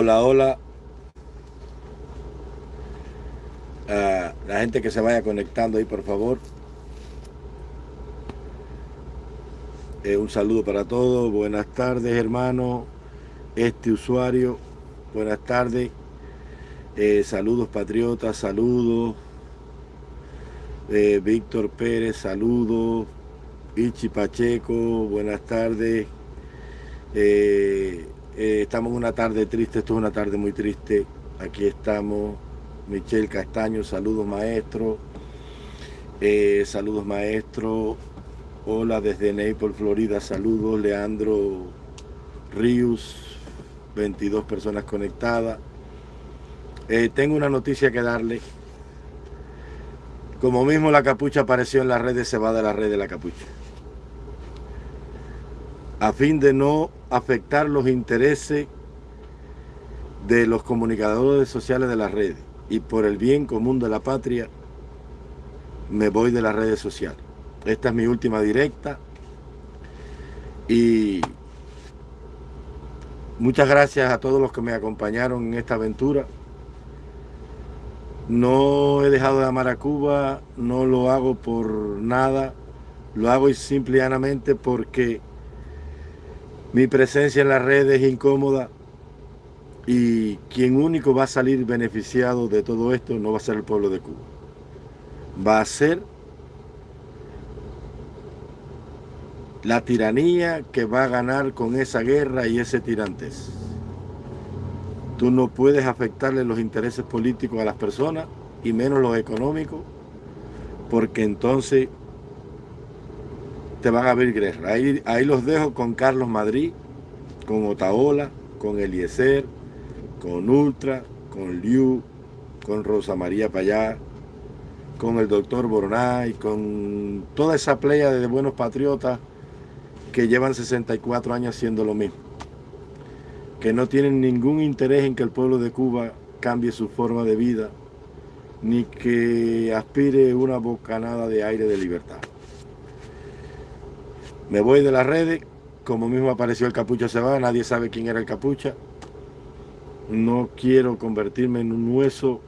Hola, hola. La gente que se vaya conectando ahí, por favor. Eh, un saludo para todos. Buenas tardes, hermano. Este usuario, buenas tardes. Eh, saludos, patriotas, saludos. Eh, Víctor Pérez, saludos. Ichi Pacheco, buenas tardes. Eh, estamos en una tarde triste, esto es una tarde muy triste. Aquí estamos. Michelle Castaño, saludos maestro. Eh, saludos maestro. Hola desde Naples, Florida, saludos. Leandro Ríos, 22 personas conectadas. Eh, tengo una noticia que darle. Como mismo la capucha apareció en las redes, se va de la red de la capucha. A fin de no afectar los intereses de los comunicadores sociales de las redes y por el bien común de la patria, me voy de las redes sociales. Esta es mi última directa y muchas gracias a todos los que me acompañaron en esta aventura. No he dejado de amar a Cuba, no lo hago por nada, lo hago simplemente porque mi presencia en las redes es incómoda y quien único va a salir beneficiado de todo esto no va a ser el pueblo de Cuba. Va a ser la tiranía que va a ganar con esa guerra y ese tirantes. Tú no puedes afectarle los intereses políticos a las personas y menos los económicos porque entonces te van a abrir guerra. Ahí, ahí los dejo con Carlos Madrid, con Otaola, con Eliezer, con Ultra, con Liu, con Rosa María Payá, con el doctor Boronay, con toda esa playa de buenos patriotas que llevan 64 años haciendo lo mismo, que no tienen ningún interés en que el pueblo de Cuba cambie su forma de vida, ni que aspire una bocanada de aire de libertad. Me voy de las redes, como mismo apareció el Capucha se va, nadie sabe quién era el Capucha. No quiero convertirme en un hueso,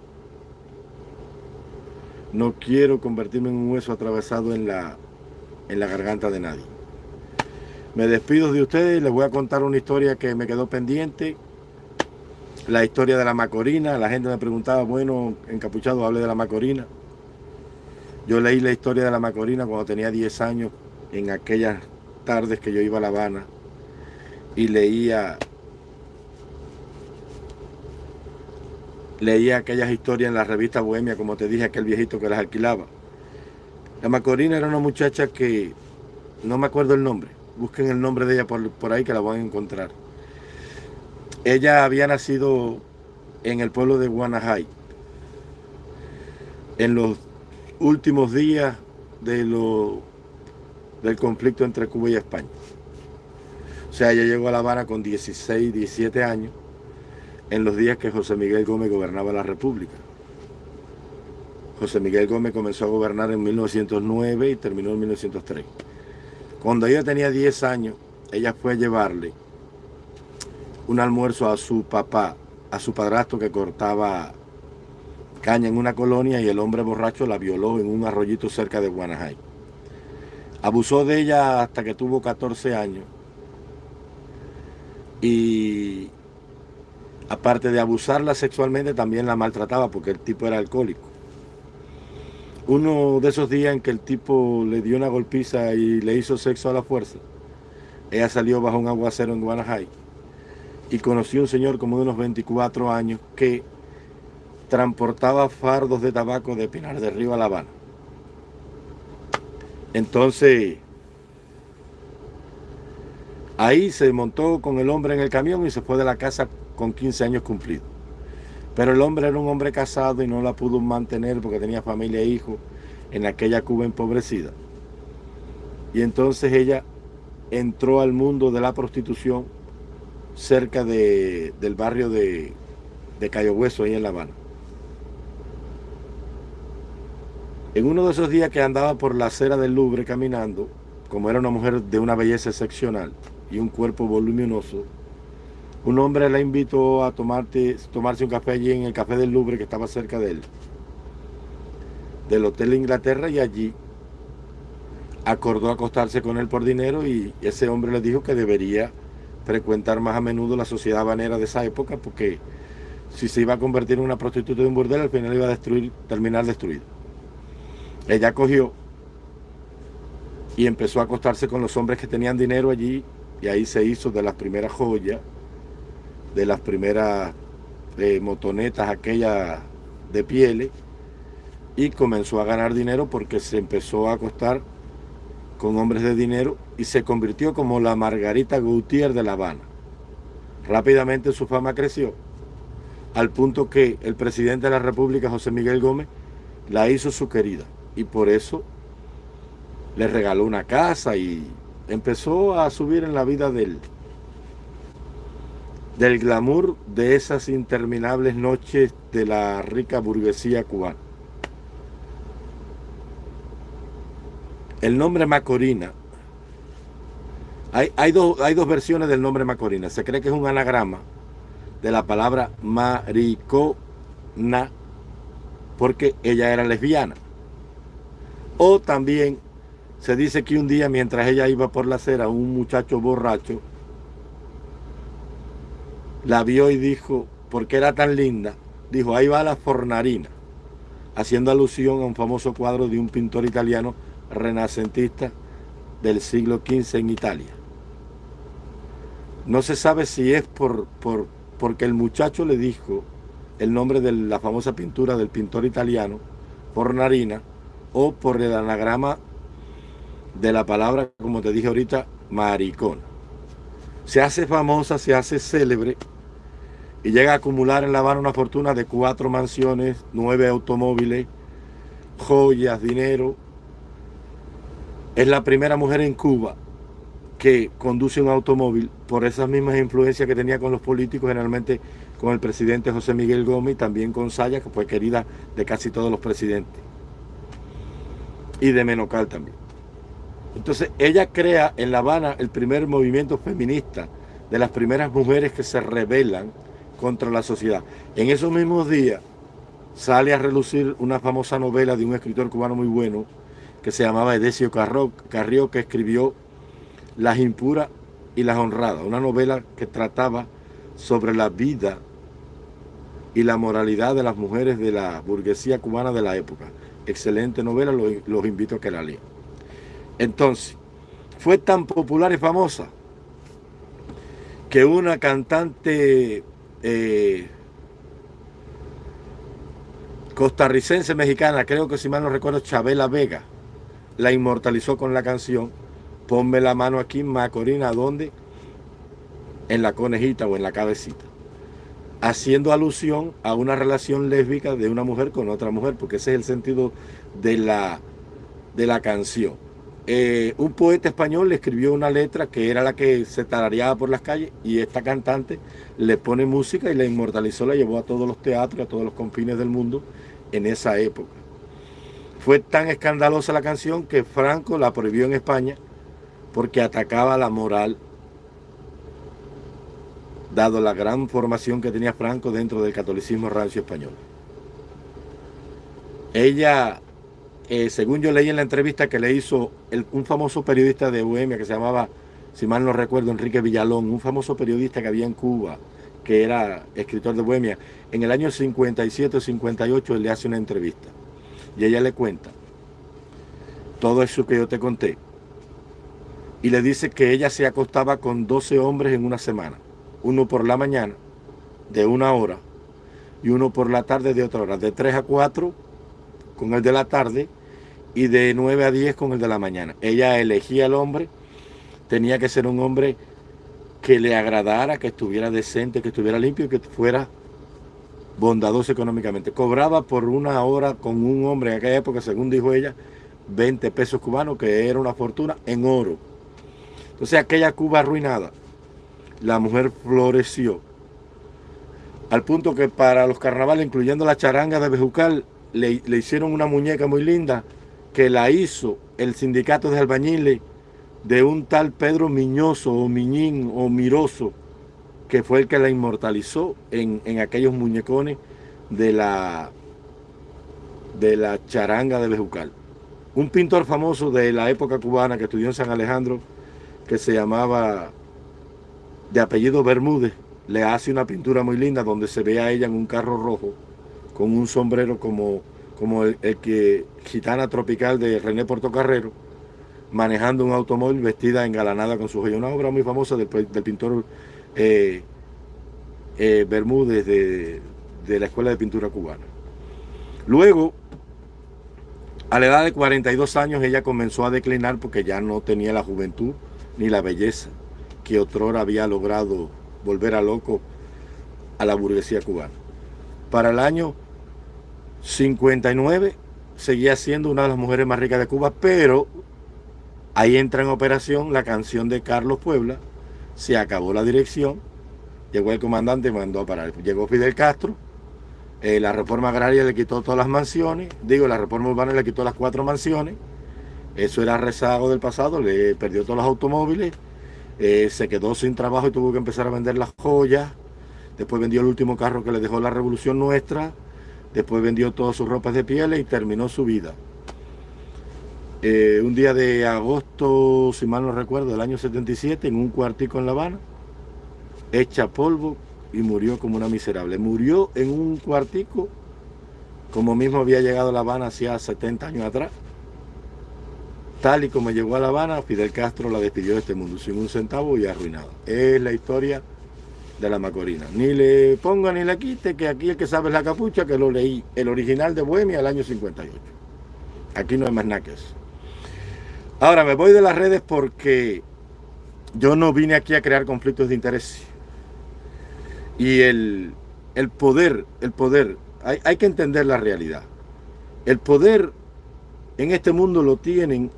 no quiero convertirme en un hueso atravesado en la, en la garganta de nadie. Me despido de ustedes, les voy a contar una historia que me quedó pendiente. La historia de la Macorina, la gente me preguntaba, bueno, encapuchado, hable de la Macorina. Yo leí la historia de la Macorina cuando tenía 10 años, en aquellas tardes que yo iba a La Habana, y leía leía aquellas historias en la revista Bohemia, como te dije, aquel viejito que las alquilaba. La Macorina era una muchacha que, no me acuerdo el nombre, busquen el nombre de ella por, por ahí que la van a encontrar. Ella había nacido en el pueblo de Guanajay, en los últimos días de lo, del conflicto entre Cuba y España. O sea, ella llegó a La Habana con 16, 17 años, en los días que José Miguel Gómez gobernaba la República. José Miguel Gómez comenzó a gobernar en 1909 y terminó en 1903. Cuando ella tenía 10 años, ella fue a llevarle un almuerzo a su papá, a su padrastro que cortaba caña en una colonia y el hombre borracho la violó en un arroyito cerca de Guanajay. Abusó de ella hasta que tuvo 14 años y aparte de abusarla sexualmente, también la maltrataba porque el tipo era alcohólico. Uno de esos días en que el tipo le dio una golpiza y le hizo sexo a la fuerza, ella salió bajo un aguacero en Guanajay y conoció a un señor como de unos 24 años que transportaba fardos de tabaco de Pinar de Río a La Habana. Entonces, ahí se montó con el hombre en el camión y se fue de la casa con 15 años cumplidos. Pero el hombre era un hombre casado y no la pudo mantener porque tenía familia e hijos en aquella Cuba empobrecida. Y entonces ella entró al mundo de la prostitución cerca de, del barrio de, de Cayo Hueso, ahí en La Habana. En uno de esos días que andaba por la acera del Louvre caminando, como era una mujer de una belleza excepcional y un cuerpo voluminoso, Un hombre la invitó a tomarse un café allí en el Café del Louvre que estaba cerca de él, del Hotel Inglaterra y allí acordó acostarse con él por dinero y ese hombre le dijo que debería frecuentar más a menudo la sociedad habanera de esa época porque si se iba a convertir en una prostituta de un burdel al final iba a terminar destruido. Ella cogió y empezó a acostarse con los hombres que tenían dinero allí y ahí se hizo de las primeras joyas, de las primeras eh, motonetas aquellas de pieles y comenzó a ganar dinero porque se empezó a acostar con hombres de dinero y se convirtió como la Margarita Gautier de La Habana. Rápidamente su fama creció al punto que el presidente de la República, José Miguel Gómez, la hizo su querida y por eso le regaló una casa y empezó a subir en la vida del, del glamour de esas interminables noches de la rica burguesía cubana. El nombre Macorina, hay, hay, hay dos versiones del nombre Macorina. Se cree que es un anagrama de la palabra maricona, porque ella era lesbiana. O también se dice que un día mientras ella iba por la acera, un muchacho borracho la vio y dijo, porque era tan linda, dijo, ahí va la fornarina, haciendo alusión a un famoso cuadro de un pintor italiano renacentista del siglo XV en Italia. No se sabe si es por, por, porque el muchacho le dijo el nombre de la famosa pintura del pintor italiano, Fornarina, o por el anagrama de la palabra, como te dije ahorita, maricona. Se hace famosa, se hace célebre y llega a acumular en La Habana una fortuna de cuatro mansiones, nueve automóviles, joyas, dinero. Es la primera mujer en Cuba que conduce un automóvil por esas mismas influencias que tenía con los políticos, generalmente con el presidente José Miguel Gómez y también con Saya, que fue querida de casi todos los presidentes. Y de Menocal también. Entonces ella crea en La Habana el primer movimiento feminista de las primeras mujeres que se rebelan contra la sociedad. En esos mismos días sale a relucir una famosa novela de un escritor cubano muy bueno que se llamaba Edesio Carrió, que escribió Las impuras y las honradas, una novela que trataba sobre la vida y la moralidad de las mujeres de la burguesía cubana de la época. Excelente novela, los, invito a que la lean. Entonces, fue tan popular y famosa que una cantante eh, costarricense mexicana, creo que si mal no recuerdo, Chabela Vega, la inmortalizó con la canción Ponme la mano aquí, Macorina, ¿dónde? En la conejita o en la cabecita. Haciendo alusión a una relación lésbica de una mujer con otra mujer, porque ese es el sentido de la, de la canción. Eh, un poeta español le escribió una letra que era la que se tarareaba por las calles y esta cantante le pone música y la inmortalizó, la llevó a todos los teatros, a todos los confines del mundo en esa época. Fue tan escandalosa la canción que Franco la prohibió en España porque atacaba la moral, dado la gran formación que tenía Franco dentro del catolicismo rancio español. Ella eh, según yo leí en la entrevista que le hizo un famoso periodista de Bohemia que se llamaba, si mal no recuerdo, Enrique Villalón, un famoso periodista que había en Cuba, que era escritor de Bohemia, en el año 57 o 58 él le hace una entrevista y ella le cuenta todo eso que yo te conté y le dice que ella se acostaba con 12 hombres en una semana, uno por la mañana de una hora y uno por la tarde de otra hora, de 3 a 4 con el de la tarde y de 9 a 10 con el de la mañana. Ella elegía al hombre, tenía que ser un hombre que le agradara, que estuviera decente, que estuviera limpio y que fuera bondadoso económicamente. Cobraba por una hora con un hombre en aquella época, según dijo ella, 20 pesos cubanos, que era una fortuna en oro. Entonces aquella Cuba arruinada, la mujer floreció. Al punto que para los carnavales, incluyendo la charanga de Bejucal, le, hicieron una muñeca muy linda que la hizo el sindicato de albañiles de un tal Pedro Miñoso o Miñín o Miroso, que fue el que la inmortalizó en, en aquellos muñecones de la, de la charanga de Bejucal. Un pintor famoso de la época cubana que estudió en San Alejandro, que se llamaba de apellido Bermúdez, le hace una pintura muy linda donde se ve a ella en un carro rojo con un sombrero como, como el, que gitana tropical de René Portocarrero, manejando un automóvil vestida engalanada con su joya. Una obra muy famosa del, pintor eh, eh, Bermúdez de, de la Escuela de Pintura Cubana. Luego, a la edad de 42 años, ella comenzó a declinar porque ya no tenía la juventud ni la belleza que otrora había logrado volver a loco a la burguesía cubana. Para el año 59 seguía siendo una de las mujeres más ricas de Cuba, pero ahí entra en operación la canción de Carlos Puebla, se acabó la dirección, llegó el comandante y mandó a parar. Llegó Fidel Castro, eh, la reforma agraria le quitó todas las mansiones, digo, la reforma urbana le quitó las cuatro mansiones, eso era rezago del pasado, le perdió todos los automóviles, eh, se quedó sin trabajo y tuvo que empezar a vender las joyas. Después vendió el último carro que le dejó la revolución nuestra. Después vendió todas sus ropas de piel y terminó su vida. Eh, un día de agosto, si mal no recuerdo, del año 77, en un cuartico en La Habana, hecha polvo y murió como una miserable. Murió en un cuartico como mismo había llegado a La Habana hacía 70 años atrás. Tal y como llegó a La Habana, Fidel Castro la despidió de este mundo sin un centavo y arruinado. Es la historia de la Macorina. Ni le ponga ni le quite, que aquí el que sabe es la capucha, que lo leí, el original de Bohemia el año 58. Aquí no hay más nada que eso. Ahora me voy de las redes porque yo no vine aquí a crear conflictos de interés. Y el, el poder, el poder, hay, hay que entender la realidad. El poder en este mundo lo tienen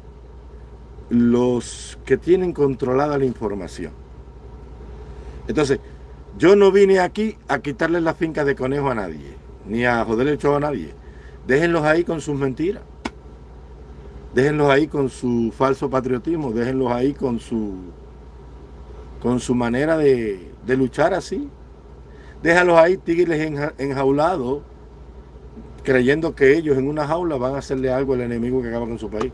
los que tienen controlada la información. Entonces, yo no vine aquí a quitarle la finca de conejo a nadie, ni a joder el a nadie. Déjenlos ahí con sus mentiras. Déjenlos ahí con su falso patriotismo, déjenlos ahí con su con su manera de, de luchar así. Déjalos ahí tigres enjaulados, creyendo que ellos en una jaula van a hacerle algo al enemigo que acaba con su país.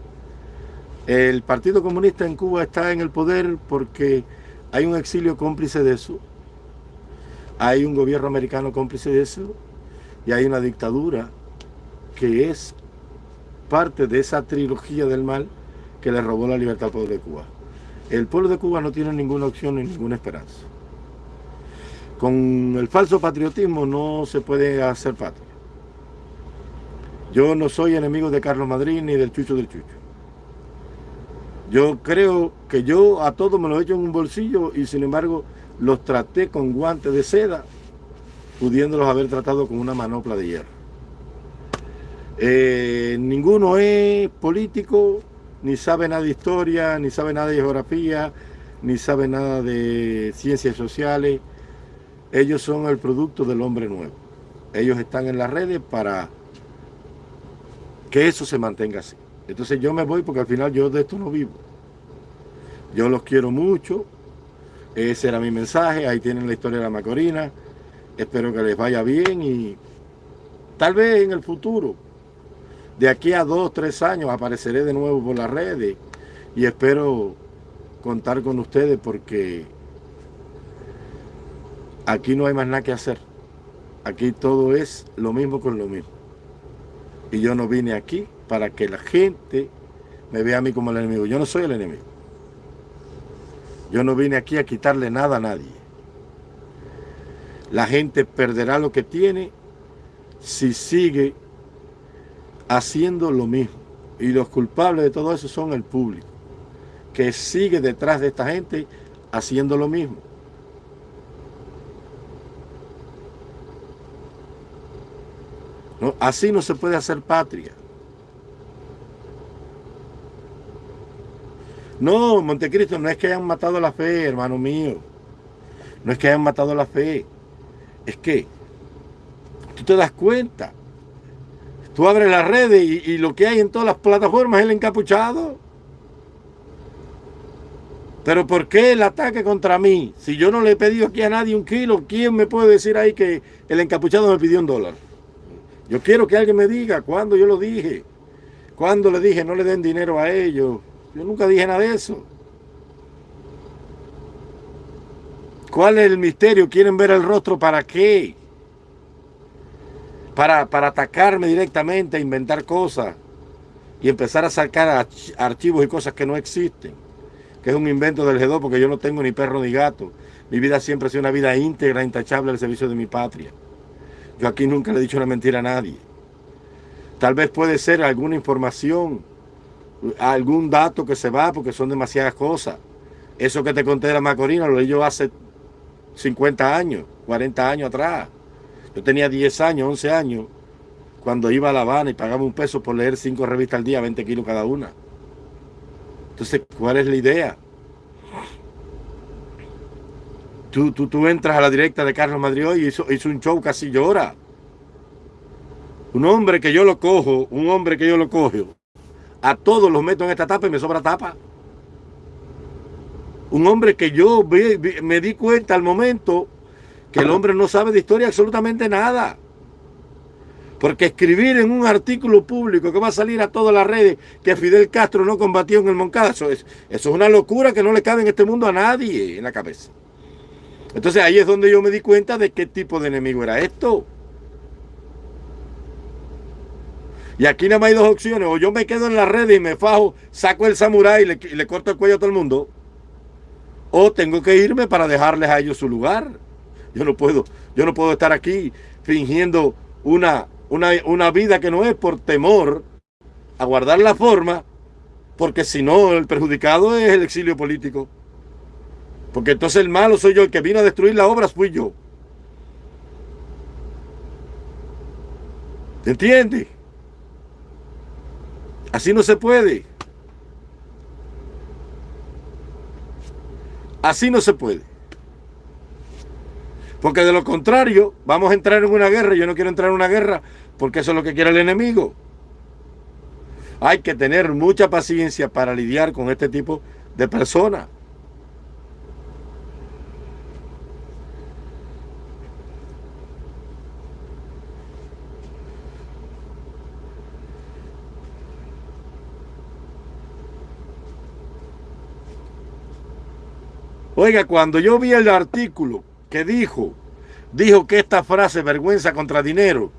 El Partido Comunista en Cuba está en el poder porque hay un exilio cómplice de eso, hay un gobierno americano cómplice de eso y hay una dictadura que es parte de esa trilogía del mal que le robó la libertad al pueblo de Cuba. El pueblo de Cuba no tiene ninguna opción ni ninguna esperanza. Con el falso patriotismo no se puede hacer patria. Yo no soy enemigo de Carlos Madrid ni del Chucho del Chucho. Yo creo que yo a todos me los he hecho en un bolsillo y sin embargo los traté con guantes de seda, pudiéndolos haber tratado con una manopla de hierro. Eh, ninguno es político, ni sabe nada de historia, ni sabe nada de geografía, ni sabe nada de ciencias sociales. Ellos son el producto del hombre nuevo. Ellos están en las redes para que eso se mantenga así. Entonces yo me voy porque al final yo de esto no vivo. Yo los quiero mucho. Ese era mi mensaje. Ahí tienen la historia de la Macorina. Espero que les vaya bien y tal vez en el futuro, de aquí a dos, tres años, apareceré de nuevo por las redes y espero contar con ustedes porque aquí no hay más nada que hacer. Aquí todo es lo mismo con lo mismo. Y yo no vine aquí para que la gente me vea a mí como el enemigo. Yo no soy el enemigo. Yo no vine aquí a quitarle nada a nadie. La gente perderá lo que tiene si sigue haciendo lo mismo. Y los culpables de todo eso son el público, que sigue detrás de esta gente haciendo lo mismo. así no se puede hacer patria. No, Montecristo, no es que hayan matado la fe, hermano mío. No es que hayan matado la fe. Es que tú te das cuenta. Tú abres las redes y, lo que hay en todas las plataformas es el encapuchado. Pero ¿por qué el ataque contra mí? Si yo no le he pedido aquí a nadie un kilo, ¿quién me puede decir ahí que el encapuchado me pidió un dólar? Yo quiero que alguien me diga cuándo yo lo dije. Cuándo le dije no le den dinero a ellos. Yo nunca dije nada de eso. ¿Cuál es el misterio? ¿Quieren ver el rostro para qué? Para, para atacarme directamente, inventar cosas y empezar a sacar archivos y cosas que no existen que es un invento del G2 porque yo no tengo ni perro ni gato. Mi vida siempre ha sido una vida íntegra, intachable al servicio de mi patria. Yo aquí nunca le he dicho una mentira a nadie. Tal vez puede ser alguna información, algún dato que se va porque son demasiadas cosas. Eso que te conté de la Macorina lo leí yo hace 50 años, 40 años atrás. Yo tenía 10 años, 11 años, cuando iba a La Habana y pagaba un peso por leer cinco revistas al día, 20 kilos cada una. Entonces, ¿cuál es la idea? Tú, tú, tú entras a la directa de Carlos Madrid y hizo, hizo un show casi llora. Un hombre que yo lo cojo, un hombre que yo lo cojo, a todos los meto en esta tapa y me sobra tapa. Un hombre que yo me di cuenta al momento que el hombre no sabe de historia absolutamente nada. Porque escribir en un artículo público que va a salir a todas las redes que Fidel Castro no combatió en el Moncada, eso es, eso es una locura que no le cabe en este mundo a nadie en la cabeza. Entonces ahí es donde yo me di cuenta de qué tipo de enemigo era esto. Y aquí nada más hay dos opciones. O yo me quedo en la red y me fajo, saco el samurái y le, corto el cuello a todo el mundo. O tengo que irme para dejarles a ellos su lugar. Yo no puedo, yo no puedo estar aquí fingiendo una una, vida que no es por temor a guardar la forma, porque si no, el perjudicado es el exilio político. Porque entonces el malo soy yo, el que vino a destruir las obras fui yo. ¿Te entiendes? Así no se puede. Así no se puede. Porque de lo contrario, vamos a entrar en una guerra. Yo no quiero entrar en una guerra porque eso es lo que quiere el enemigo. Hay que tener mucha paciencia para lidiar con este tipo de personas. Oiga, cuando yo vi el artículo que dijo, dijo que esta frase, vergüenza contra dinero,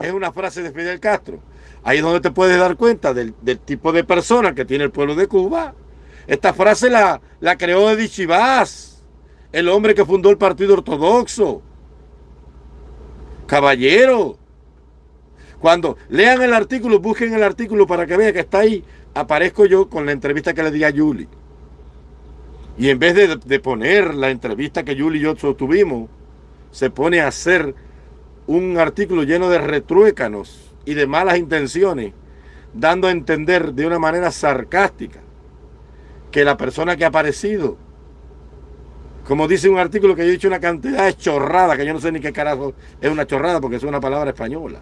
es una frase de Fidel Castro. Ahí es donde te puedes dar cuenta del, tipo de persona que tiene el pueblo de Cuba. Esta frase la, la creó Edith Chivas, el hombre que fundó el Partido Ortodoxo. Caballero. Cuando lean el artículo, busquen el artículo para que vean que está ahí. Aparezco yo con la entrevista que le di a Julie. Y en vez de, poner la entrevista que Julie y yo tuvimos, se pone a hacer un artículo lleno de retruécanos y de malas intenciones, dando a entender de una manera sarcástica que la persona que ha aparecido, como dice un artículo que yo he dicho una cantidad de chorrada, que yo no sé ni qué carajo es una chorrada porque es una palabra española.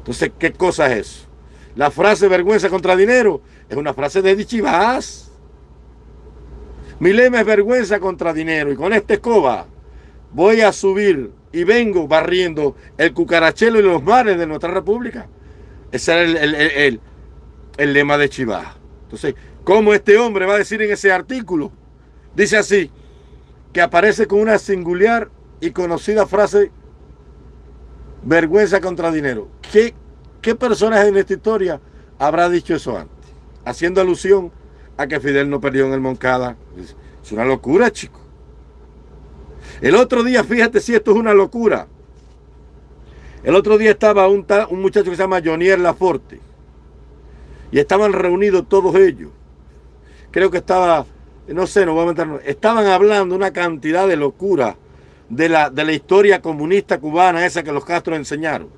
Entonces, ¿qué cosa es eso? La frase vergüenza contra dinero es una frase de Dichivas. Mi lema es vergüenza contra dinero y con esta escoba voy a subir y vengo barriendo el cucarachelo y los mares de nuestra república. Ese era el, el lema de Chivas. Entonces, ¿cómo este hombre va a decir en ese artículo? Dice así, que aparece con una singular y conocida frase, vergüenza contra dinero. ¿Qué ¿Qué personaje en esta historia habrá dicho eso antes? Haciendo alusión a que Fidel no perdió en el Moncada. Es una locura, chico. El otro día, fíjate si esto es una locura. El otro día estaba un, un muchacho que se llama Jonier Laforte. Y estaban reunidos todos ellos. Creo que estaba, no sé, no voy a meter, estaban hablando una cantidad de locura de la, de la historia comunista cubana esa que los Castro enseñaron.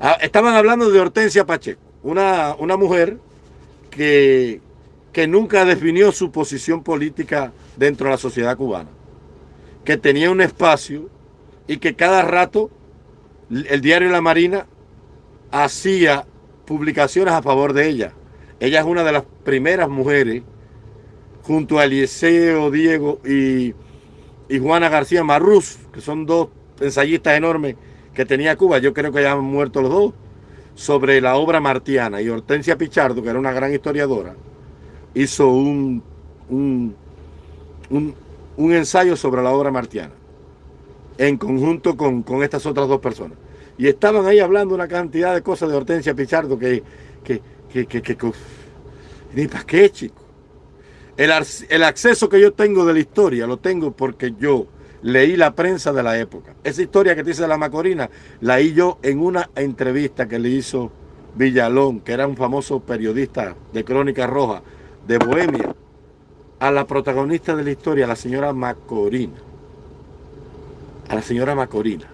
Ah, estaban hablando de Hortensia Pacheco, una, una mujer que, que nunca definió su posición política dentro de la sociedad cubana, que tenía un espacio y que cada rato el diario La Marina hacía publicaciones a favor de ella. Ella es una de las primeras mujeres, junto a Eliseo Diego y, y Juana García Marruz, que son dos ensayistas enormes que tenía Cuba. Yo creo que ya han muerto los dos sobre la obra martiana y Hortensia Pichardo, que era una gran historiadora, hizo un, un, un, ensayo sobre la obra martiana en conjunto con, con, estas otras dos personas. Y estaban ahí hablando una cantidad de cosas de Hortensia Pichardo que, que, que, que, que ni para qué, chico. El, el acceso que yo tengo de la historia lo tengo porque yo leí la prensa de la época. Esa historia que te dice la Macorina, la leí yo en una entrevista que le hizo Villalón, que era un famoso periodista de Crónica Roja de Bohemia, a la protagonista de la historia, la señora Macorina. A la señora Macorina.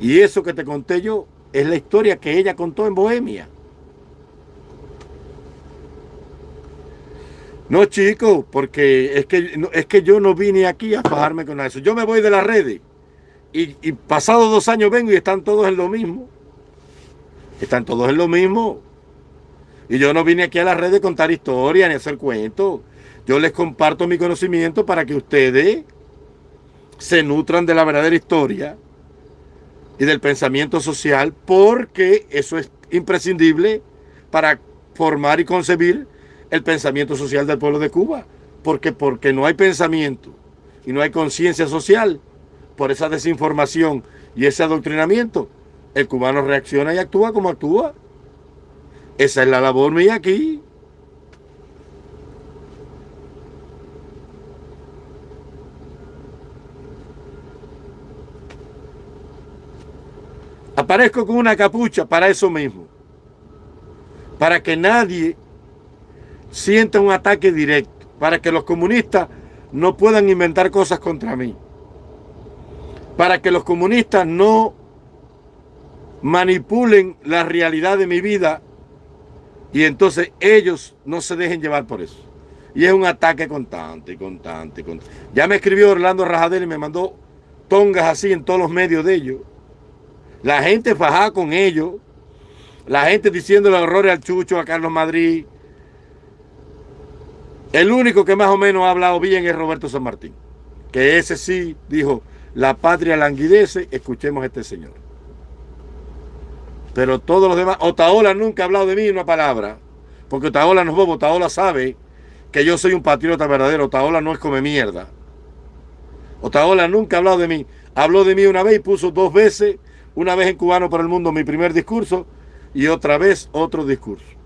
Y eso que te conté yo es la historia que ella contó en Bohemia. No, chicos, porque es que, es que yo no vine aquí a fajarme con eso. Yo me voy de las redes y, y pasados dos años vengo y están todos en lo mismo. Están todos en lo mismo. Y yo no vine aquí a las redes a contar historias ni hacer cuentos. Yo les comparto mi conocimiento para que ustedes se nutran de la verdadera historia y del pensamiento social porque eso es imprescindible para formar y concebir el pensamiento social del pueblo de Cuba. Porque, porque no hay pensamiento y no hay conciencia social por esa desinformación y ese adoctrinamiento, el cubano reacciona y actúa como actúa. Esa es la labor mía aquí. Aparezco con una capucha para eso mismo. Para que nadie sienta un ataque directo, para que los comunistas no puedan inventar cosas contra mí, para que los comunistas no manipulen la realidad de mi vida y entonces ellos no se dejen llevar por eso. Y es un ataque constante, constante, constante. Ya me escribió Orlando Rajadel y me mandó tongas así en todos los medios de ellos. La gente fajada con ellos. La gente diciendo los errores al Chucho, a Carlos Madrid, el único que más o menos ha hablado bien es Roberto San Martín. Que ese sí dijo, la patria languidece, escuchemos a este señor. Pero todos los demás, Otaola nunca ha hablado de mí una palabra. Porque Otaola no es bobo, Otaola sabe que yo soy un patriota verdadero. Otaola no es come mierda. Otaola nunca ha hablado de mí. Habló de mí una vez y puso dos veces, una vez en Cubano para el Mundo mi primer discurso y otra vez otro discurso.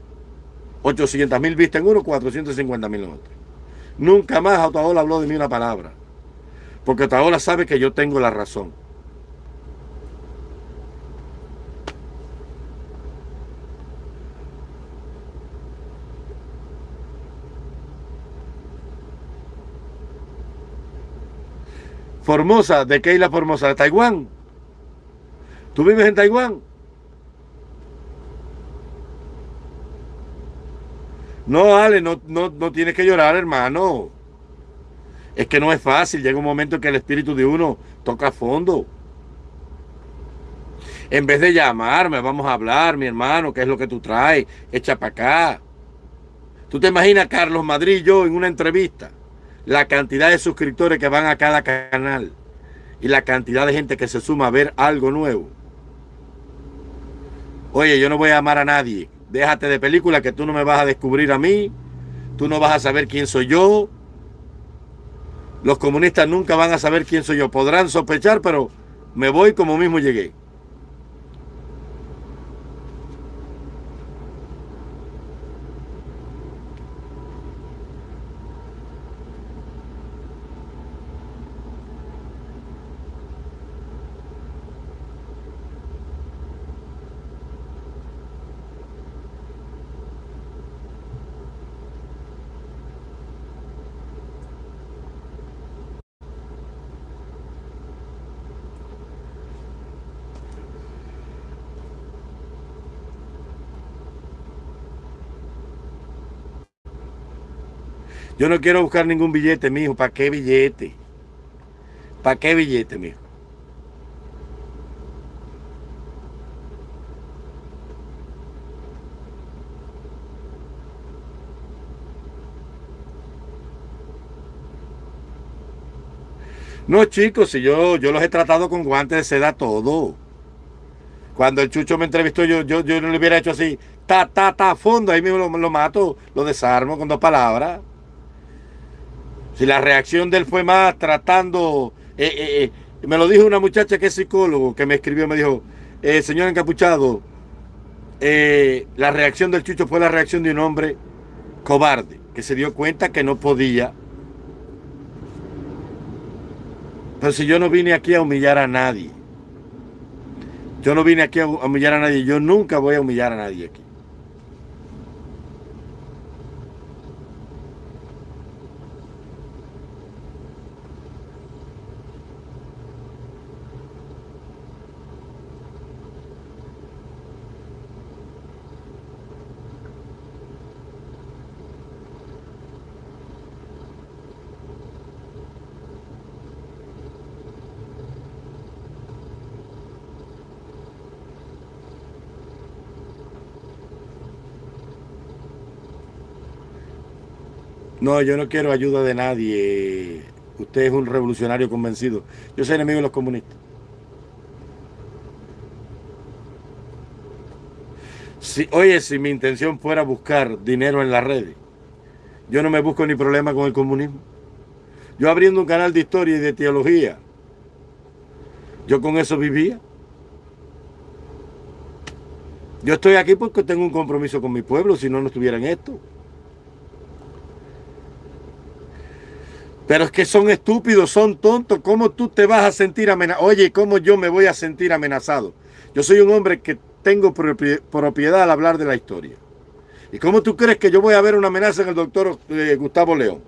800 mil vistas en uno, 450 mil en otro. Nunca más Otaola habló de mí una palabra. Porque Otaola sabe que yo tengo la razón. Formosa, ¿de qué isla Formosa? ¿De Taiwán? ¿Tú vives en Taiwán? No, Ale, no, no, no tienes que llorar, hermano. Es que no es fácil. Llega un momento en que el espíritu de uno toca fondo. En vez de llamarme, vamos a hablar, mi hermano, ¿qué es lo que tú traes? Echa para acá. ¿Tú te imaginas Carlos Madrid y yo en una entrevista? La cantidad de suscriptores que van a cada canal y la cantidad de gente que se suma a ver algo nuevo. Oye, yo no voy a amar a nadie. Déjate de película que tú no me vas a descubrir a mí. Tú no vas a saber quién soy yo. Los comunistas nunca van a saber quién soy yo. Podrán sospechar, pero me voy como mismo llegué. Yo no quiero buscar ningún billete, mijo. ¿Para qué billete? ¿Para qué billete, mijo? No, chicos, si yo, yo los he tratado con guantes de seda todo. Cuando el Chucho me entrevistó, yo, yo, yo no le hubiera hecho así, ta, ta, ta, fondo, ahí mismo lo, lo mato, lo desarmo con dos palabras. Si la reacción de él fue más tratando, eh, eh, eh, me lo dijo una muchacha que es psicólogo, que me escribió, me dijo, señor encapuchado, la reacción del Chucho fue la reacción de un hombre cobarde, que se dio cuenta que no podía. Pero si yo no vine aquí a humillar a nadie, yo no vine aquí a humillar a nadie. Yo nunca voy a humillar a nadie aquí. No, yo no quiero ayuda de nadie. Usted es un revolucionario convencido. Yo soy enemigo de los comunistas. Si, oye, si mi intención fuera buscar dinero en las redes, yo no me busco ni problema con el comunismo. Yo abriendo un canal de historia y de teología, yo con eso vivía. Yo estoy aquí porque tengo un compromiso con mi pueblo, si no, no estuviera en esto. Pero es que son estúpidos, son tontos. ¿Cómo tú te vas a sentir amenazado? Oye, ¿cómo yo me voy a sentir amenazado? Yo soy un hombre que tengo propiedad al hablar de la historia. ¿Y cómo tú crees que yo voy a ver una amenaza en el doctor eh, Gustavo León?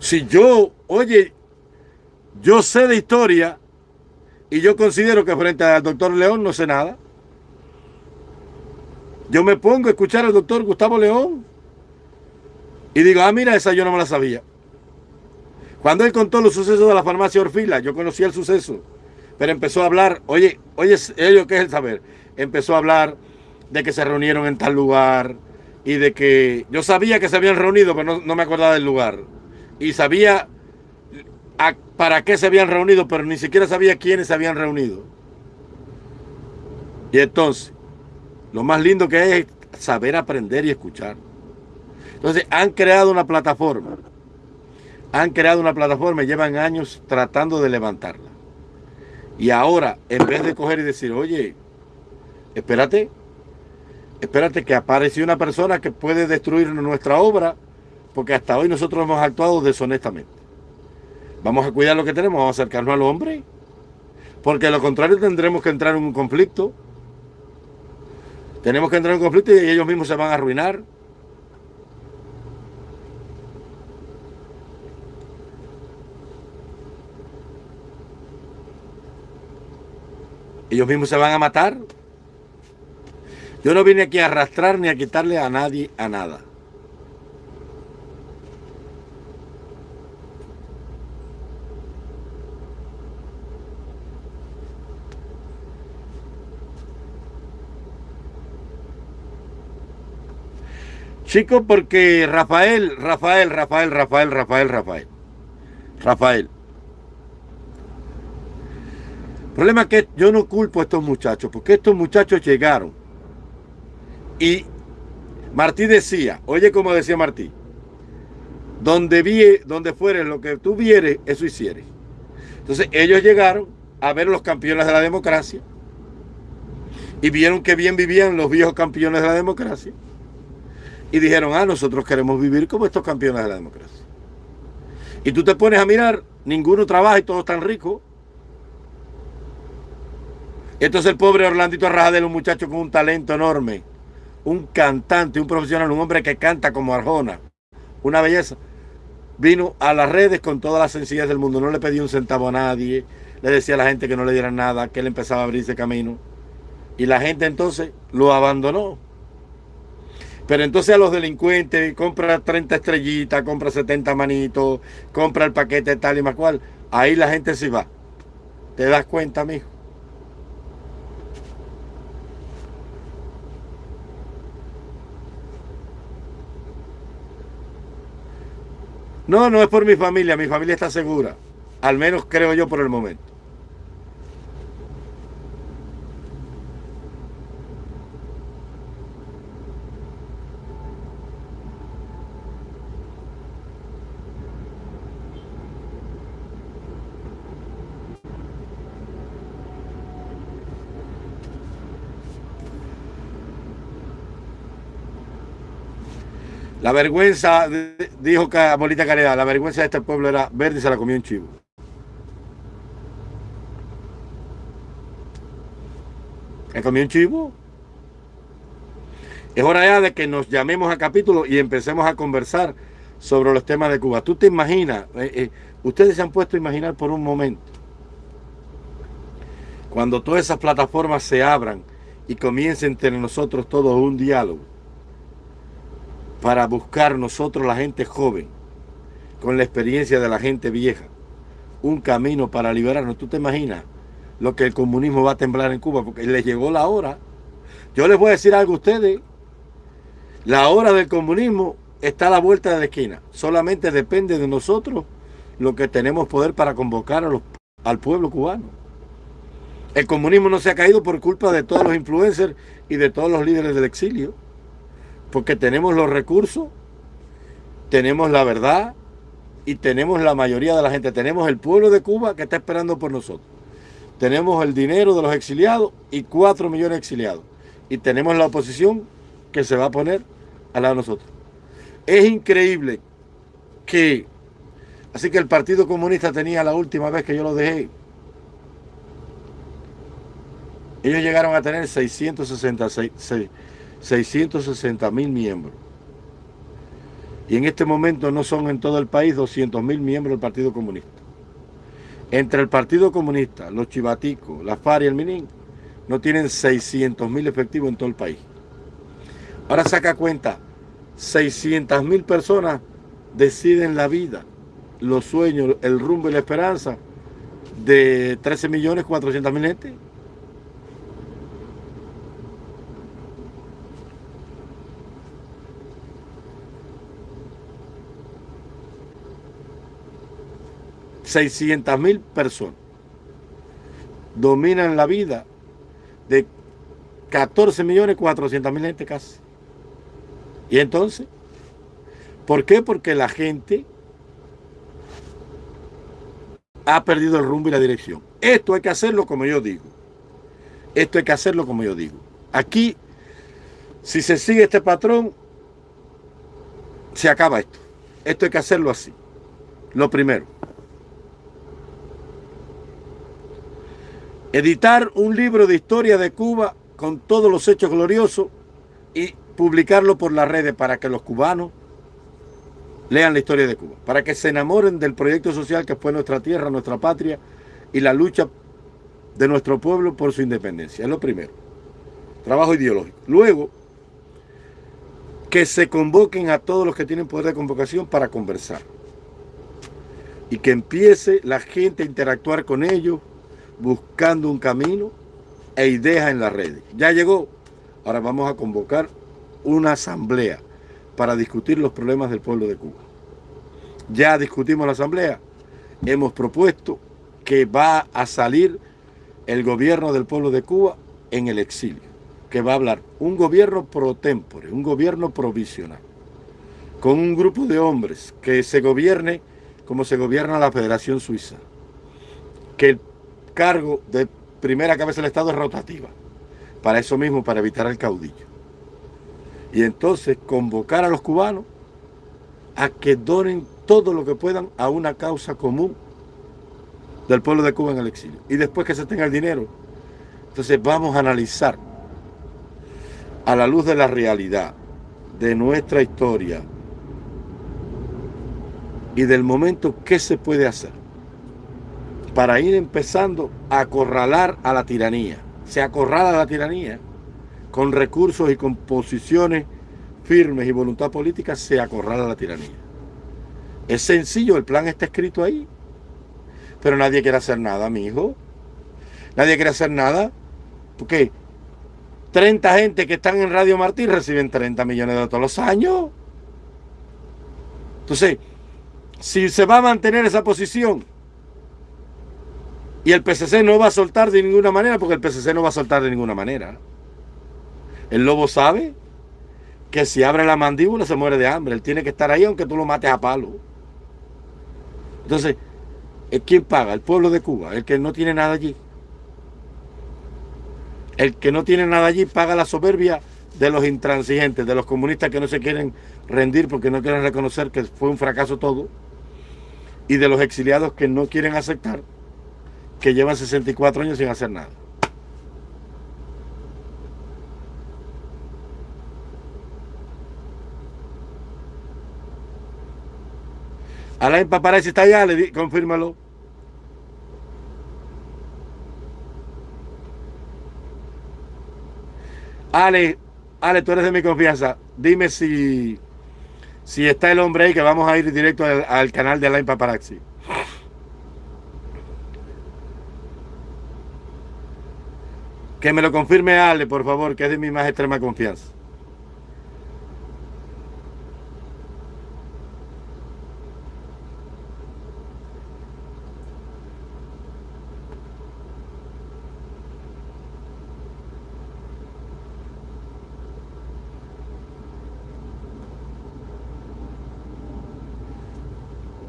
Si yo, oye, yo sé de historia y yo considero que frente al doctor León no sé nada. Yo me pongo a escuchar al doctor Gustavo León y digo, ah, mira, esa yo no me la sabía. Cuando él contó los sucesos de la farmacia Orfila, yo conocía el suceso, pero empezó a hablar, oye, oye, ello, ¿qué es el saber? Empezó a hablar de que se reunieron en tal lugar y de que yo sabía que se habían reunido, pero no, me acordaba del lugar. Y sabía para qué se habían reunido, pero ni siquiera sabía quiénes se habían reunido. Y entonces, lo más lindo que es saber aprender y escuchar. Entonces, han creado una plataforma han creado una plataforma y llevan años tratando de levantarla. Y ahora, en vez de coger y decir, oye, espérate, espérate que apareció una persona que puede destruir nuestra obra, porque hasta hoy nosotros hemos actuado deshonestamente. Vamos a cuidar lo que tenemos, vamos a acercarnos al hombre, porque de lo contrario tendremos que entrar en un conflicto. Tenemos que entrar en un conflicto y ellos mismos se van a arruinar. Ellos mismos se van a matar. Yo no vine aquí a arrastrar ni a quitarle a nadie a nada. Chicos, porque Rafael, Rafael, Rafael, Rafael, Rafael, Rafael, Rafael, el problema es que yo no culpo a estos muchachos, porque estos muchachos llegaron. Y Martí decía, oye como decía Martí, donde, vi, donde fuere lo que tú vieres, eso hicieres. Entonces ellos llegaron a ver los campeones de la democracia y vieron que bien vivían los viejos campeones de la democracia y dijeron, ah, nosotros queremos vivir como estos campeones de la democracia. Y tú te pones a mirar, ninguno trabaja y todos están ricos. Entonces el pobre Orlandito Arrajadel, un muchacho con un talento enorme, un cantante, un profesional, un hombre que canta como Arjona, una belleza, vino a las redes con todas las sencillez del mundo, no le pedía un centavo a nadie, le decía a la gente que no le diera nada, que él empezaba a abrirse camino. Y la gente entonces lo abandonó. Pero entonces a los delincuentes, compra 30 estrellitas, compra 70 manitos, compra el paquete tal y más cual, ahí la gente se va. ¿Te das cuenta, mijo? No, no es por mi familia, mi familia está segura. Al menos creo yo por el momento. La vergüenza, dijo Molita Caridad, la vergüenza de este pueblo era verde y se la comió un chivo. ¿Se comió un chivo? Es hora ya de que nos llamemos a capítulo y empecemos a conversar sobre los temas de Cuba. Tú te imaginas, eh, eh, ustedes se han puesto a imaginar por un momento, cuando todas esas plataformas se abran y comiencen entre nosotros todos un diálogo para buscar nosotros la gente joven, con la experiencia de la gente vieja, un camino para liberarnos. ¿Tú te imaginas lo que el comunismo va a temblar en Cuba? Porque les llegó la hora. Yo les voy a decir algo a ustedes. La hora del comunismo está a la vuelta de la esquina. Solamente depende de nosotros lo que tenemos poder para convocar al pueblo cubano. El comunismo no se ha caído por culpa de todos los influencers y de todos los líderes del exilio porque tenemos los recursos, tenemos la verdad y tenemos la mayoría de la gente. Tenemos el pueblo de Cuba que está esperando por nosotros. Tenemos el dinero de los exiliados y cuatro millones de exiliados. Y tenemos la oposición que se va a poner al lado de nosotros. Es increíble que... Así que el Partido Comunista tenía la última vez que yo lo dejé. Ellos llegaron a tener 666 660 mil miembros. Y en este momento no son en todo el país 200 mil miembros del Partido Comunista. Entre el Partido Comunista, los chivaticos, la FARC y el MININ, no tienen 600 mil efectivos en todo el país. Ahora saca cuenta, 600 mil personas deciden la vida, los sueños, el rumbo y la esperanza de 13 millones 400 mil gente. 600 mil personas dominan la vida de 14 millones 400 mil gente casi. ¿Y entonces? ¿Por qué? Porque la gente ha perdido el rumbo y la dirección. Esto hay que hacerlo como yo digo. Esto hay que hacerlo como yo digo. Aquí, si se sigue este patrón, se acaba esto. Esto hay que hacerlo así. Lo primero. Editar un libro de historia de Cuba con todos los hechos gloriosos y publicarlo por las redes para que los cubanos lean la historia de Cuba, para que se enamoren del proyecto social que fue nuestra tierra, nuestra patria y la lucha de nuestro pueblo por su independencia. Es lo primero. Trabajo ideológico. Luego, que se convoquen a todos los que tienen poder de convocación para conversar. Y que empiece la gente a interactuar con ellos, buscando un camino e ideas en las redes. Ya llegó. Ahora vamos a convocar una asamblea para discutir los problemas del pueblo de Cuba. Ya discutimos la asamblea. Hemos propuesto que va a salir el gobierno del pueblo de Cuba en el exilio. Que va a hablar un gobierno pro tempore, un gobierno provisional. Con un grupo de hombres que se gobierne como se gobierna la Federación Suiza. Que cargo de primera cabeza del Estado es rotativa. Para eso mismo, para evitar el caudillo. Y entonces convocar a los cubanos a que donen todo lo que puedan a una causa común del pueblo de Cuba en el exilio. Y después que se tenga el dinero, entonces vamos a analizar a la luz de la realidad, de nuestra historia y del momento qué se puede hacer para ir empezando a acorralar a la tiranía. Se acorrala a la tiranía con recursos y con posiciones firmes y voluntad política, se acorrala a la tiranía. Es sencillo, el plan está escrito ahí. Pero nadie quiere hacer nada, mi hijo. Nadie quiere hacer nada. Porque 30 gente que están en Radio Martín reciben 30 millones de todos los años. Entonces, si se va a mantener esa posición, Y el PCC no va a soltar de ninguna manera porque el PCC no va a soltar de ninguna manera. El lobo sabe que si abre la mandíbula se muere de hambre. Él tiene que estar ahí aunque tú lo mates a palo. Entonces, ¿quién paga? El pueblo de Cuba, el que no tiene nada allí. El que no tiene nada allí paga la soberbia de los intransigentes, de los comunistas que no se quieren rendir porque no quieren reconocer que fue un fracaso todo, y de los exiliados que no quieren aceptar que llevan 64 años sin hacer nada. Alain Paparazzi está allá, le confírmalo. Ale, Ale, tú eres de mi confianza. Dime si, si está el hombre ahí que vamos a ir directo al, al canal de Alain Paparazzi. Que me lo confirme Ale, por favor, que es de mi más extrema confianza.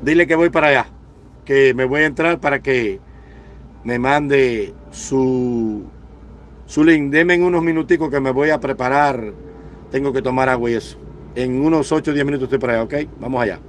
Dile que voy para allá, que me voy a entrar para que me mande su Zulín, deme en unos minuticos que me voy a preparar. Tengo que tomar agua y eso. En unos 8 o 10 minutos estoy por allá, ¿ok? Vamos allá.